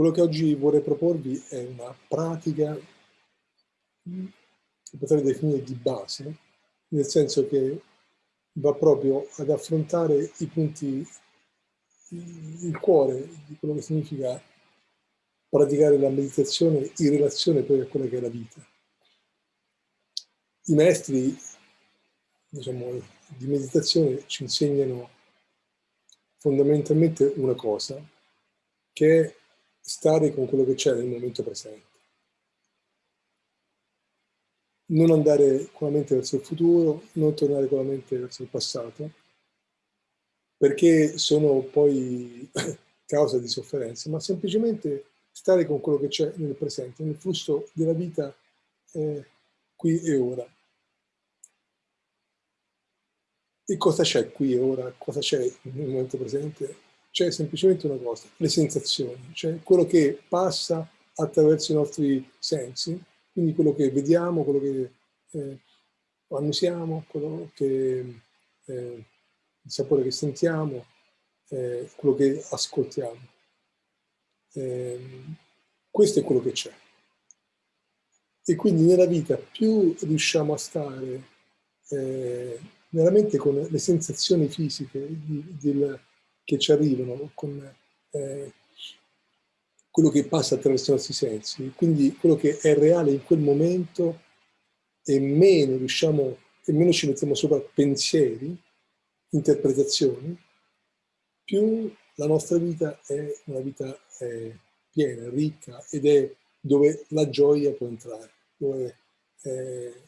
Quello che oggi vorrei proporvi è una pratica che potrei definire di base, nel senso che va proprio ad affrontare i punti, il cuore di quello che significa praticare la meditazione in relazione poi a quella che è la vita. I maestri diciamo, di meditazione ci insegnano fondamentalmente una cosa, che è stare con quello che c'è nel momento presente. Non andare con la mente verso il futuro, non tornare con la mente verso il passato, perché sono poi causa di sofferenza, ma semplicemente stare con quello che c'è nel presente, nel flusso della vita eh, qui e ora. E cosa c'è qui e ora? Cosa c'è nel momento presente? C'è semplicemente una cosa, le sensazioni, cioè quello che passa attraverso i nostri sensi, quindi quello che vediamo, quello che eh, annusiamo, quello che, eh, il sapore che sentiamo, eh, quello che ascoltiamo. Ehm, questo è quello che c'è. E quindi nella vita più riusciamo a stare eh, veramente con le sensazioni fisiche di, che ci arrivano, con eh, quello che passa attraverso i nostri sensi, quindi quello che è reale in quel momento e meno riusciamo, e meno ci mettiamo sopra pensieri, interpretazioni, più la nostra vita è una vita eh, piena, ricca ed è dove la gioia può entrare, dove eh,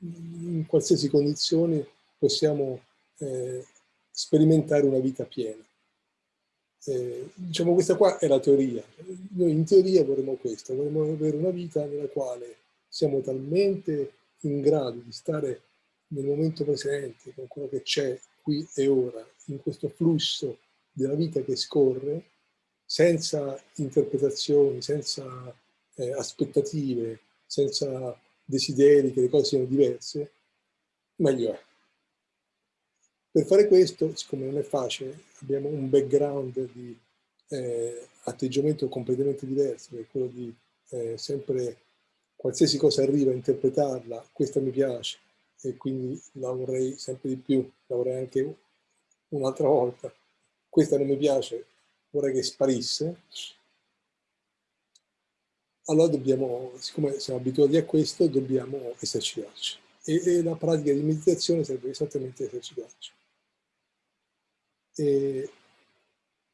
in qualsiasi condizione possiamo eh, sperimentare una vita piena. Eh, diciamo questa qua è la teoria. Noi in teoria vorremmo questo, vorremmo avere una vita nella quale siamo talmente in grado di stare nel momento presente, con quello che c'è qui e ora, in questo flusso della vita che scorre, senza interpretazioni, senza eh, aspettative, senza desideri che le cose siano diverse, meglio è. Per fare questo, siccome non è facile, abbiamo un background di eh, atteggiamento completamente diverso, che è quello di eh, sempre, qualsiasi cosa arriva a interpretarla, questa mi piace, e quindi la vorrei sempre di più, la vorrei anche un'altra volta, questa non mi piace, vorrei che sparisse, allora dobbiamo, siccome siamo abituati a questo, dobbiamo esercitarci. E, e la pratica di meditazione serve esattamente esercitarci. E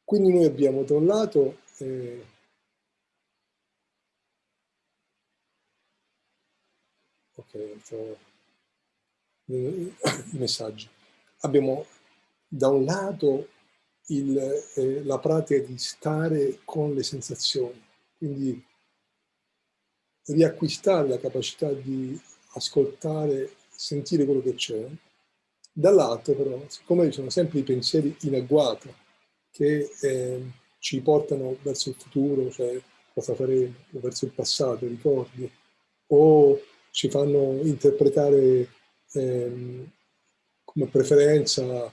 quindi noi abbiamo da un lato eh, ok, i messaggi. Abbiamo da un lato il, eh, la pratica di stare con le sensazioni, quindi riacquistare la capacità di ascoltare, sentire quello che c'è, Dall'altro però, siccome ci sono sempre i pensieri in agguato che eh, ci portano verso il futuro, cioè cosa faremo, o verso il passato, ricordi, o ci fanno interpretare eh, come preferenza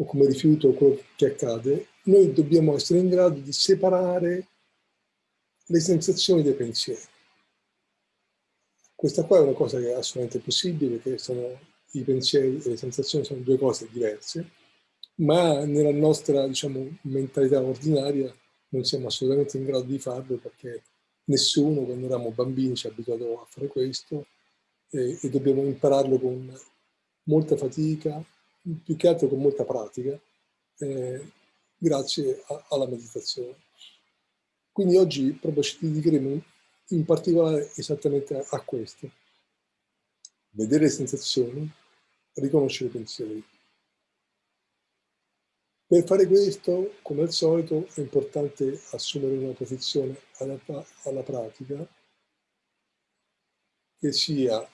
o come rifiuto quello che accade, noi dobbiamo essere in grado di separare le sensazioni dai pensieri. Questa qua è una cosa che è assolutamente possibile, che sono i pensieri e le sensazioni sono due cose diverse, ma nella nostra diciamo, mentalità ordinaria non siamo assolutamente in grado di farlo perché nessuno quando eravamo bambini ci ha abituato a fare questo e, e dobbiamo impararlo con molta fatica, più che altro con molta pratica, eh, grazie a, alla meditazione. Quindi oggi proprio ci dedicheremo in particolare esattamente a, a questo vedere le sensazioni, riconoscere i pensieri. Per fare questo, come al solito, è importante assumere una posizione adatta alla pratica che sia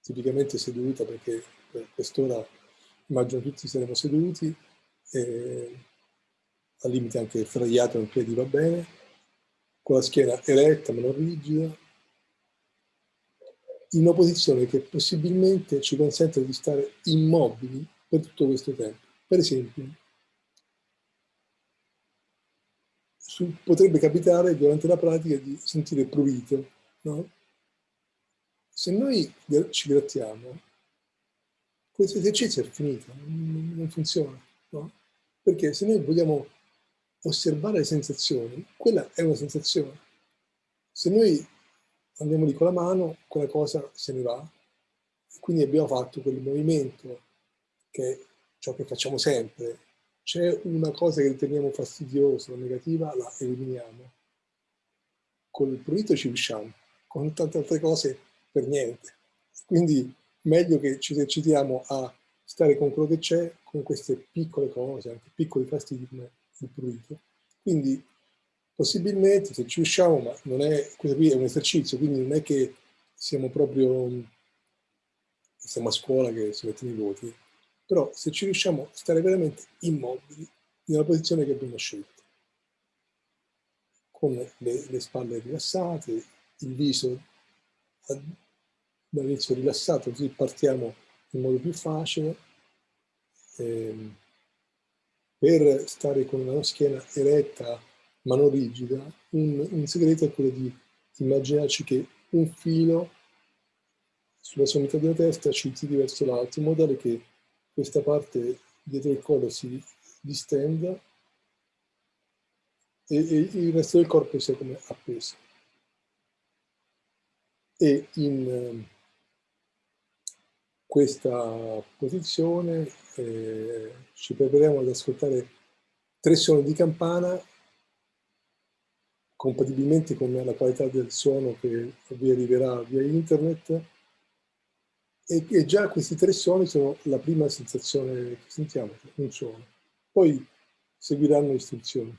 tipicamente seduta, perché per quest'ora immagino tutti saremo seduti, al limite anche sdraiato in piedi va bene, con la schiena eretta ma non rigida, in una posizione che possibilmente ci consente di stare immobili per tutto questo tempo. Per esempio, su, potrebbe capitare durante la pratica di sentire prurito, no? Se noi ci grattiamo, questo esercizio è finito, non funziona, no? Perché se noi vogliamo osservare le sensazioni, quella è una sensazione. Se noi andiamo lì con la mano, quella cosa se ne va, quindi abbiamo fatto quel movimento che è ciò che facciamo sempre. C'è una cosa che riteniamo fastidiosa negativa, la eliminiamo. Con il prurito ci riusciamo, con tante altre cose per niente. Quindi meglio che ci esercitiamo a stare con quello che c'è, con queste piccole cose, anche piccoli fastidi come il prurito. Quindi possibilmente se ci riusciamo, ma non è, questo qui è un esercizio, quindi non è che siamo proprio, siamo a scuola che si mettono i voti, però se ci riusciamo a stare veramente immobili nella posizione che abbiamo scelto, con le, le spalle rilassate, il viso dall'inizio rilassato, così partiamo in modo più facile, ehm, per stare con la schiena eretta ma non rigida, un, un segreto è quello di immaginarci che un filo sulla sommità della testa ci tiri verso l'alto, in modo tale che questa parte dietro il collo si distenda e, e il resto del corpo sia come appeso. E in eh, questa posizione eh, ci prepariamo ad ascoltare tre suoni di campana compatibilmente con la qualità del suono che vi arriverà via internet e, e già questi tre suoni sono la prima sensazione che sentiamo, un suono. Poi seguiranno istruzioni.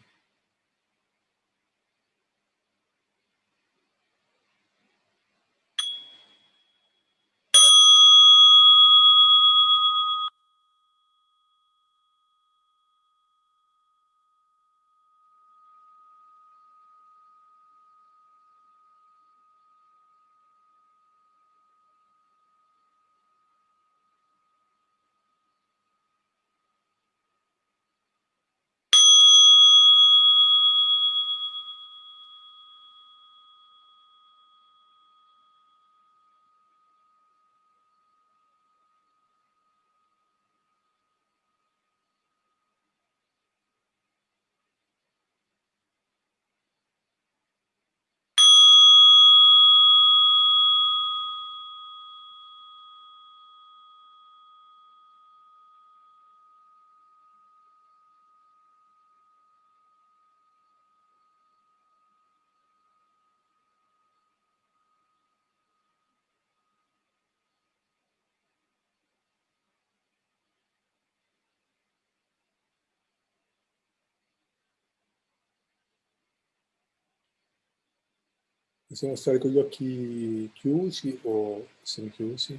Possiamo stare con gli occhi chiusi o semichiusi,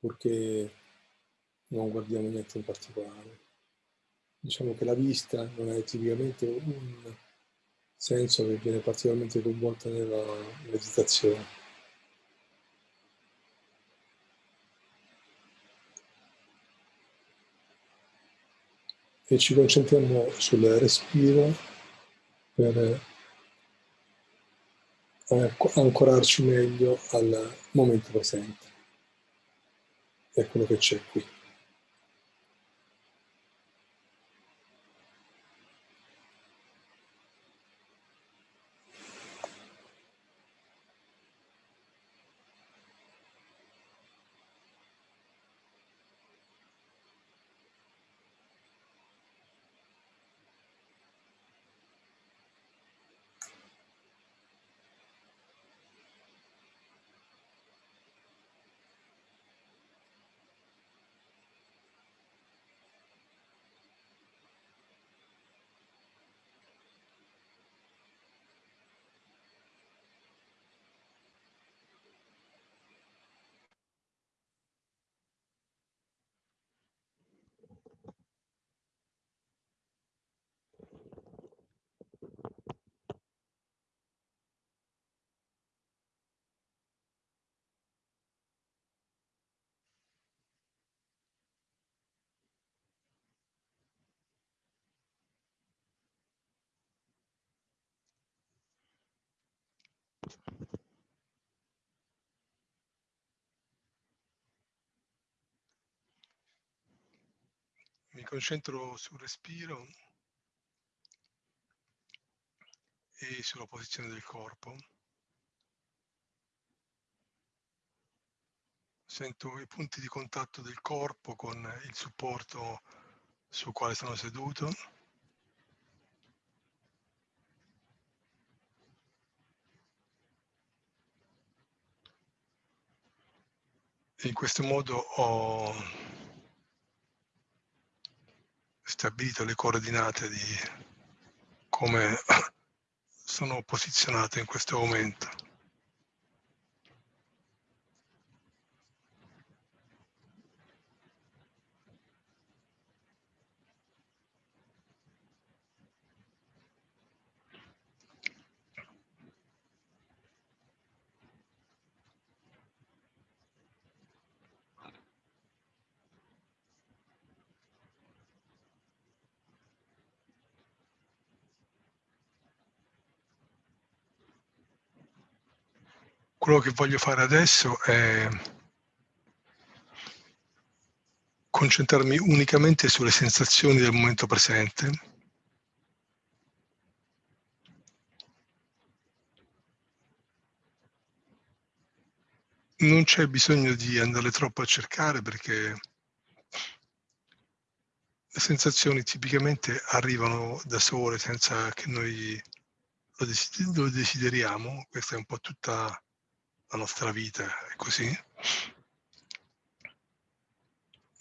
purché non guardiamo niente in particolare. Diciamo che la vista non è tipicamente un senso che viene particolarmente coinvolto nella meditazione. E ci concentriamo sul respiro per ancorarci meglio al momento presente a quello che c'è qui. Mi concentro sul respiro e sulla posizione del corpo. Sento i punti di contatto del corpo con il supporto sul quale sono seduto. in questo modo ho stabilito le coordinate di come sono posizionato in questo momento. Quello che voglio fare adesso è concentrarmi unicamente sulle sensazioni del momento presente. Non c'è bisogno di andare troppo a cercare perché le sensazioni tipicamente arrivano da sole senza che noi lo desideriamo. Questa è un po' tutta la nostra vita è così.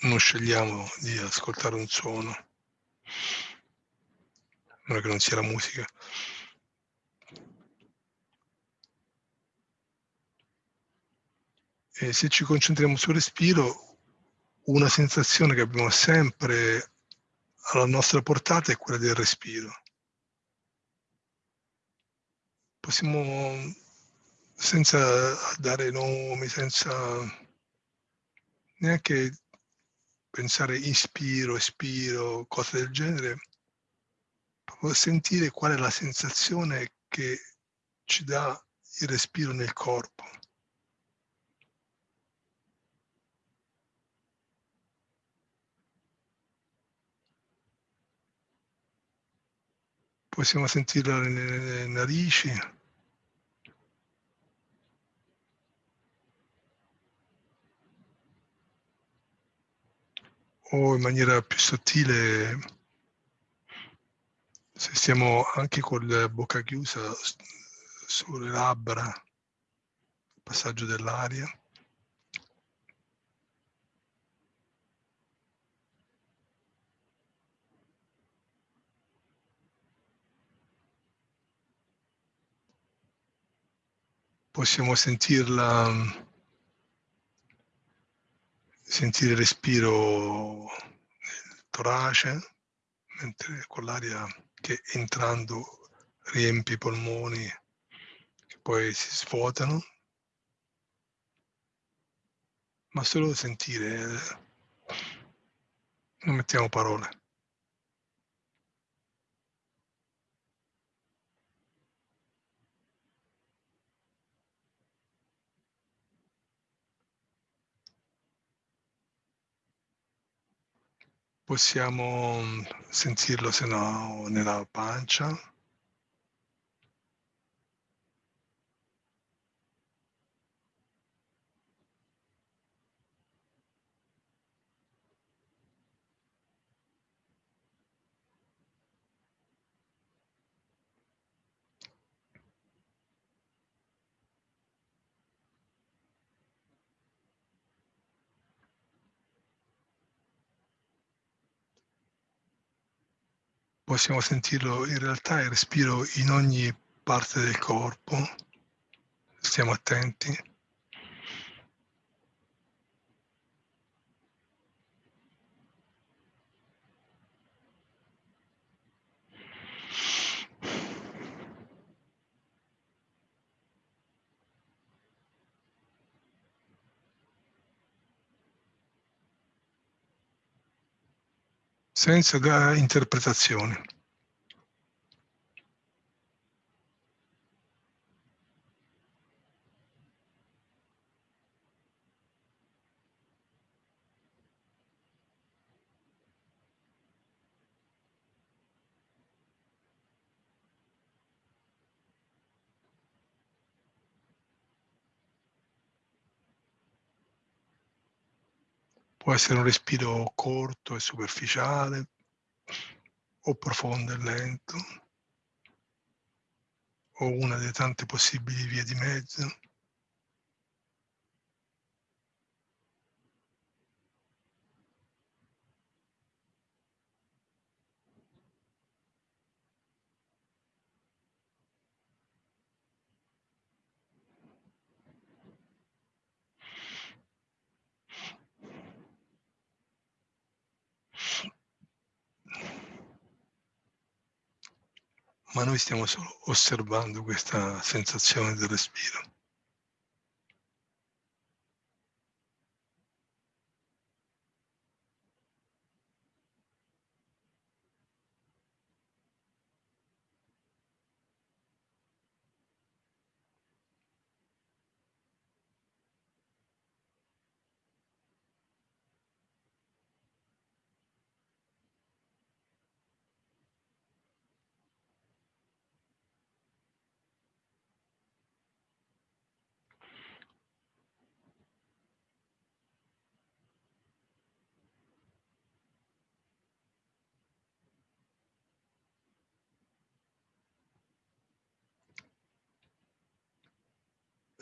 Non scegliamo di ascoltare un suono, a meno che non sia la musica. E se ci concentriamo sul respiro, una sensazione che abbiamo sempre alla nostra portata è quella del respiro. Possiamo senza dare nomi, senza neanche pensare ispiro, espiro, cose del genere, proprio sentire qual è la sensazione che ci dà il respiro nel corpo. Possiamo sentirla nelle narici, o in maniera più sottile, se stiamo anche con bocca chiusa sulle labbra, il passaggio dell'aria. Possiamo sentirla sentire il respiro nel torace, mentre con l'aria che entrando riempie i polmoni, che poi si svuotano, ma solo sentire, non mettiamo parole. Possiamo mm, sentirlo se no nella pancia. Possiamo sentirlo in realtà il respiro in ogni parte del corpo, stiamo attenti. Senza interpretazioni. Può essere un respiro corto e superficiale o profondo e lento o una delle tante possibili vie di mezzo. Ma noi stiamo solo osservando questa sensazione del respiro.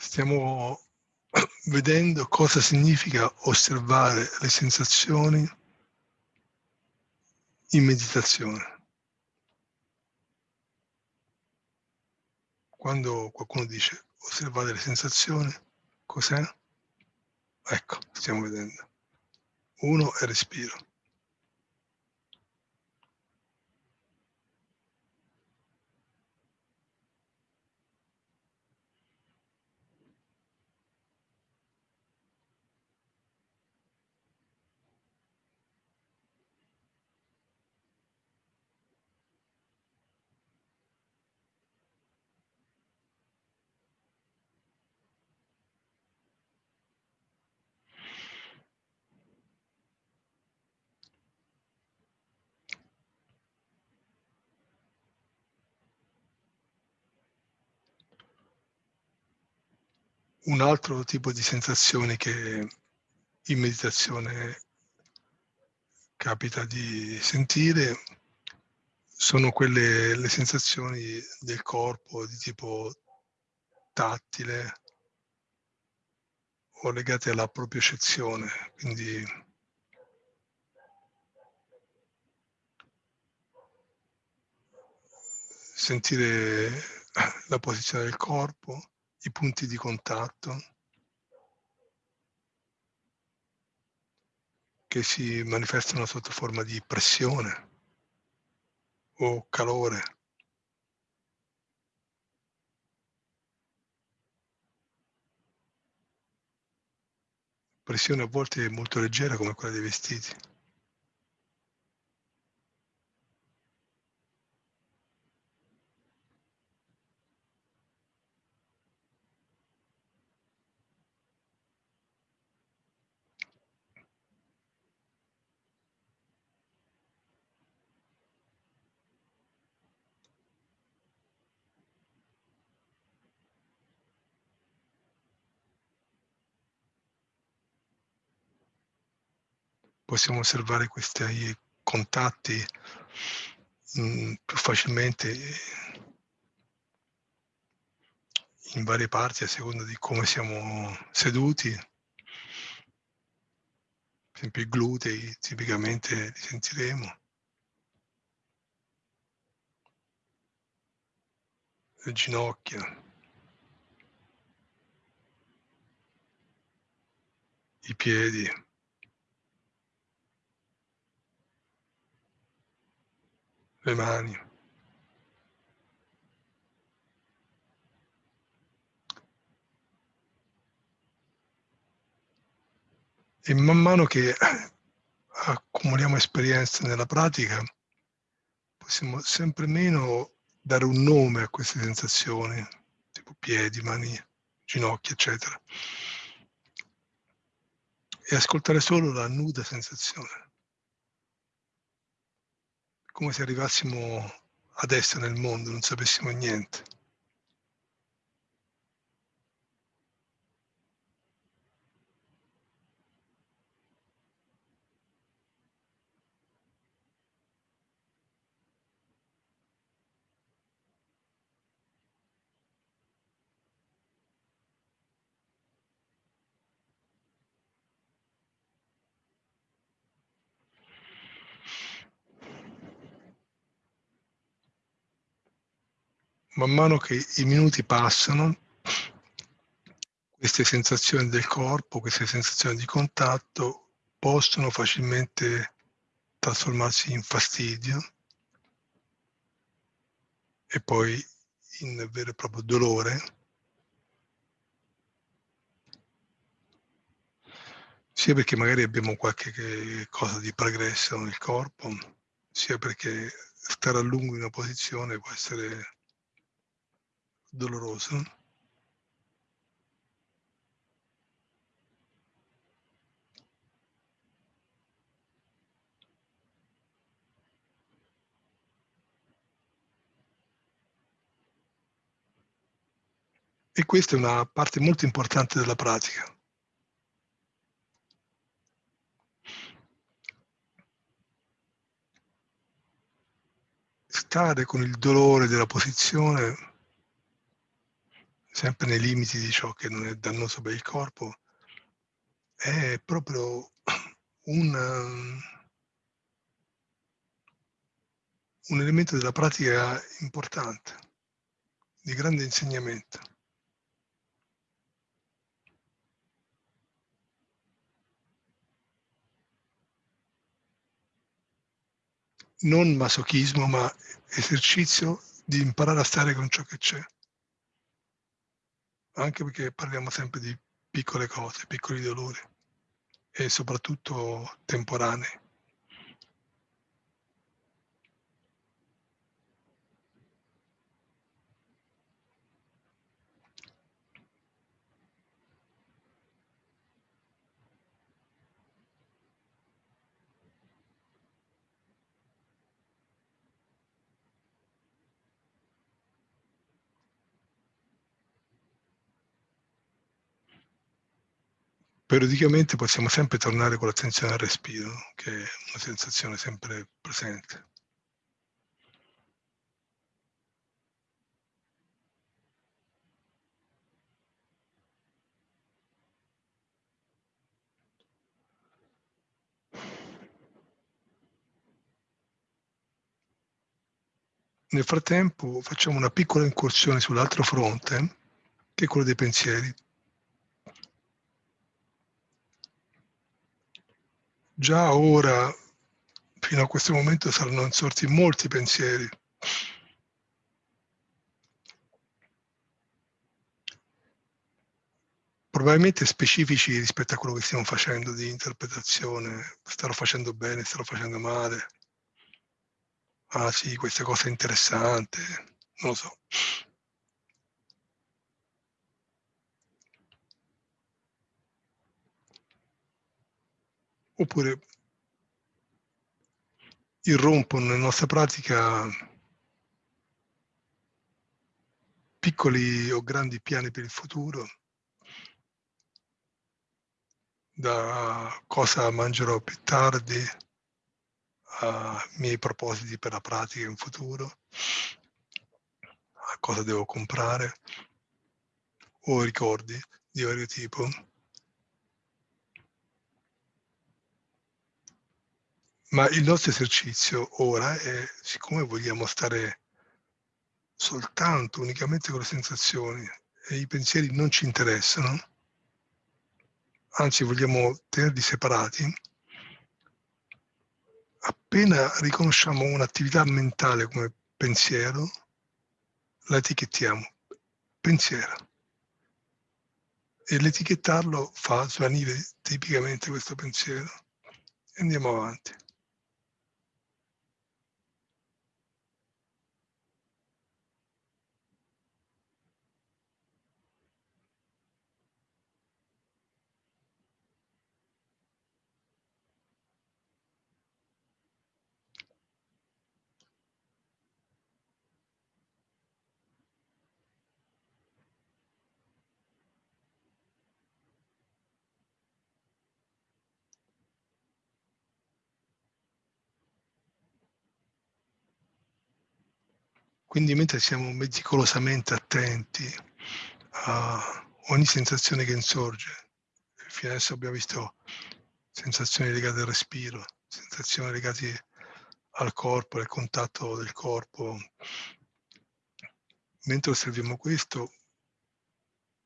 Stiamo vedendo cosa significa osservare le sensazioni in meditazione. Quando qualcuno dice osservare le sensazioni, cos'è? Ecco, stiamo vedendo. Uno è respiro. Un altro tipo di sensazioni che in meditazione capita di sentire sono quelle le sensazioni del corpo di tipo tattile o legate alla propiocezione, quindi sentire la posizione del corpo, i punti di contatto che si manifestano sotto forma di pressione o calore. Pressione a volte molto leggera come quella dei vestiti. Possiamo osservare questi contatti mh, mm, più facilmente in varie parti a seconda di come siamo seduti. Per esempio i glutei tipicamente li sentiremo. Le ginocchia. I piedi. Le mani. E man mano che accumuliamo esperienze nella pratica, possiamo sempre meno dare un nome a queste sensazioni, tipo piedi, mani, ginocchia, eccetera, e ascoltare solo la nuda sensazione come se arrivassimo adesso nel mondo, non sapessimo niente. Man mano che i minuti passano, queste sensazioni del corpo, queste sensazioni di contatto possono facilmente trasformarsi in fastidio e poi in vero e proprio dolore, sia perché magari abbiamo qualche cosa di pregresso nel corpo, sia perché stare a lungo in una posizione può essere doloroso. E questa è una parte molto importante della pratica. Stare con il dolore della posizione, sempre nei limiti di ciò che non è dannoso per il corpo, è proprio un, un elemento della pratica importante, di grande insegnamento. non masochismo, ma esercizio di imparare a stare con ciò che c'è. Anche perché parliamo sempre di piccole cose, piccoli dolori e soprattutto temporanei. Periodicamente possiamo sempre tornare con l'attenzione al respiro, che è una sensazione sempre presente. Nel frattempo facciamo una piccola incursione sull'altro fronte, che è quello dei pensieri. Già ora, fino a questo momento, saranno insorti molti pensieri. Probabilmente specifici rispetto a quello che stiamo facendo di interpretazione, starò facendo bene, starò facendo male. Ah sì, questa cosa è interessante, non lo so. Oppure irrompono nella nostra pratica piccoli o grandi piani per il futuro, da cosa mangerò più tardi a miei propositi per la pratica in futuro, a cosa devo comprare o ricordi di vario tipo. Ma il nostro esercizio ora è, siccome vogliamo stare soltanto, unicamente con le sensazioni e i pensieri non ci interessano, anzi vogliamo tenerli separati, appena riconosciamo un'attività mentale come pensiero, la etichettiamo pensiero. E l'etichettarlo fa svanire tipicamente questo pensiero. Andiamo avanti. Quindi mentre siamo meticolosamente attenti a ogni sensazione che insorge, fino adesso abbiamo visto sensazioni legate al respiro, sensazioni legate al corpo, al contatto del corpo, mentre osserviamo questo,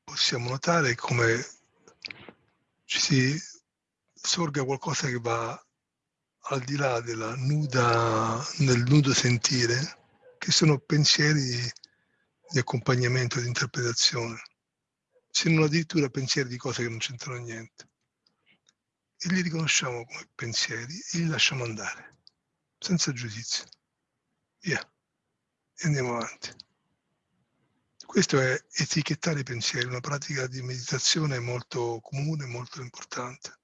possiamo notare come ci si sorga qualcosa che va al di là della nuda, del nudo sentire, che sono pensieri di, accompagnamento, di interpretazione, se non addirittura pensieri di cose che non c'entrano niente. E li riconosciamo come pensieri e li lasciamo andare, senza giudizio. Via. E andiamo avanti. Questo è etichettare i pensieri, una pratica di meditazione molto comune, molto importante.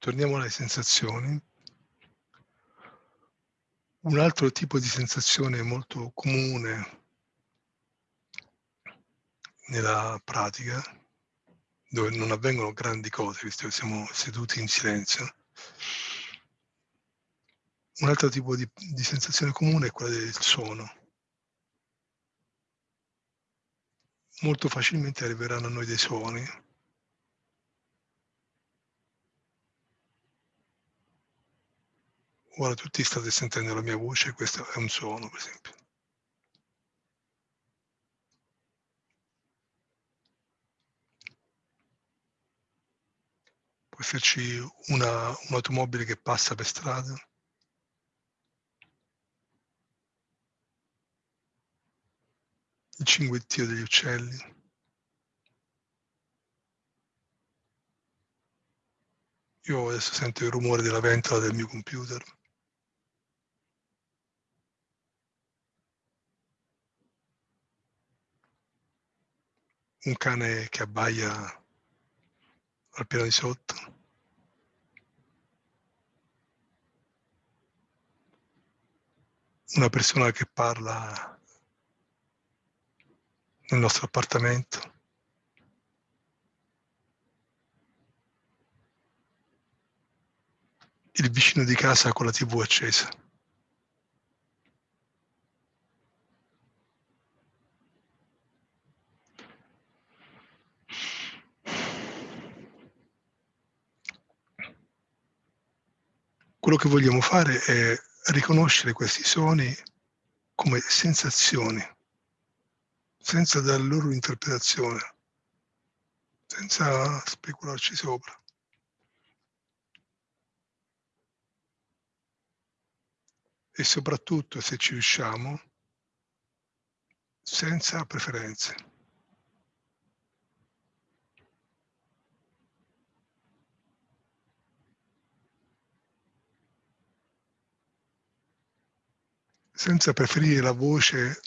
Torniamo alle sensazioni. Un altro tipo di sensazione molto comune nella pratica, dove non avvengono grandi cose, visto che siamo seduti in silenzio, un altro tipo di, di sensazione comune è quella del suono. Molto facilmente arriveranno a noi dei suoni Ora tutti state sentendo la mia voce, questo è un suono, per esempio. Può esserci una, un'automobile che passa per strada. Il cinguettio degli uccelli. Io adesso sento il rumore della ventola del mio computer. Un cane che abbaia al piano di sotto. Una persona che parla nel nostro appartamento. Il vicino di casa con la tv accesa. Quello che vogliamo fare è riconoscere questi suoni come sensazioni, senza dare loro interpretazione, senza specularci sopra. E soprattutto, se ci riusciamo, senza preferenze. Senza preferire la voce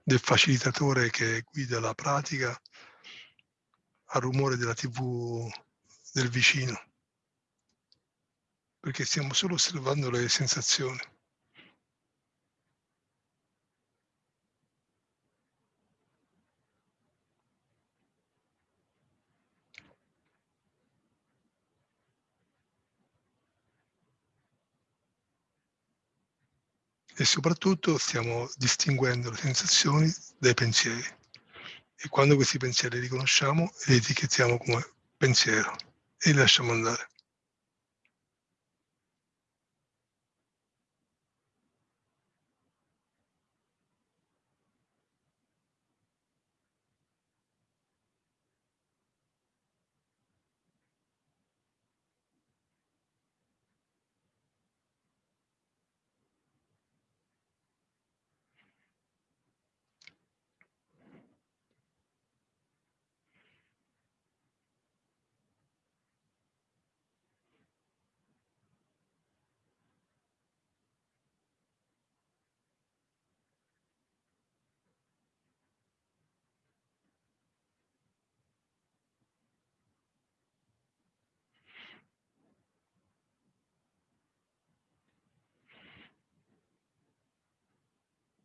del facilitatore che guida la pratica al rumore della tv del vicino, perché stiamo solo osservando le sensazioni. E soprattutto stiamo distinguendo le sensazioni dai pensieri. E quando questi pensieri li riconosciamo, li etichettiamo come pensiero e li lasciamo andare.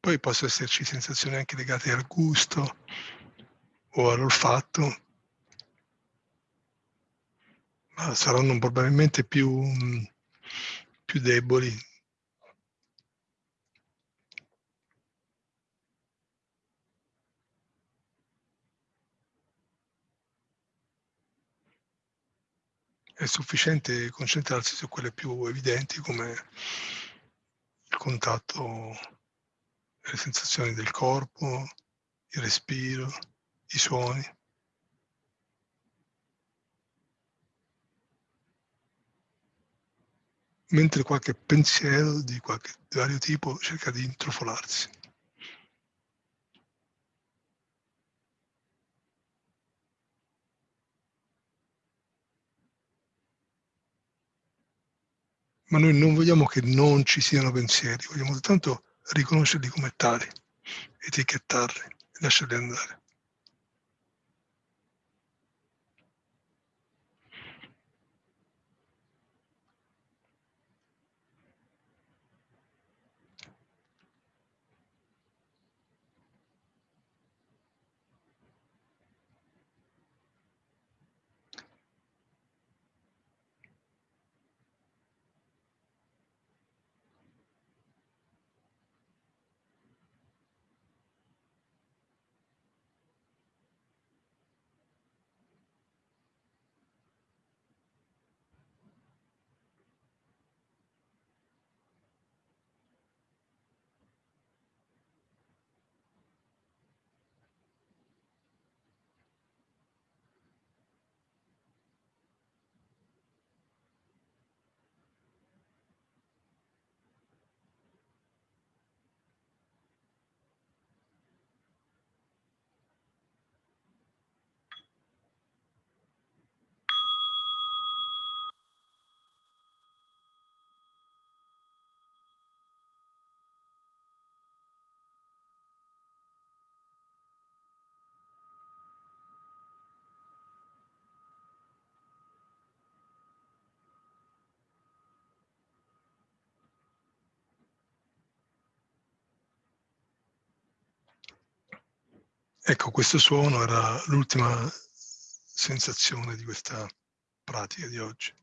Poi possono esserci sensazioni anche legate al gusto o all'olfatto, ma saranno probabilmente più, più deboli. È sufficiente concentrarsi su quelle più evidenti come il contatto, le sensazioni del corpo, il respiro, i suoni. Mentre qualche pensiero di qualche vario tipo cerca di intrufolarsi. ma noi non vogliamo che non ci siano pensieri, vogliamo soltanto riconoscerli come tali, etichettarli lasciarli andare. Ecco, questo suono era l'ultima sensazione di questa pratica di oggi.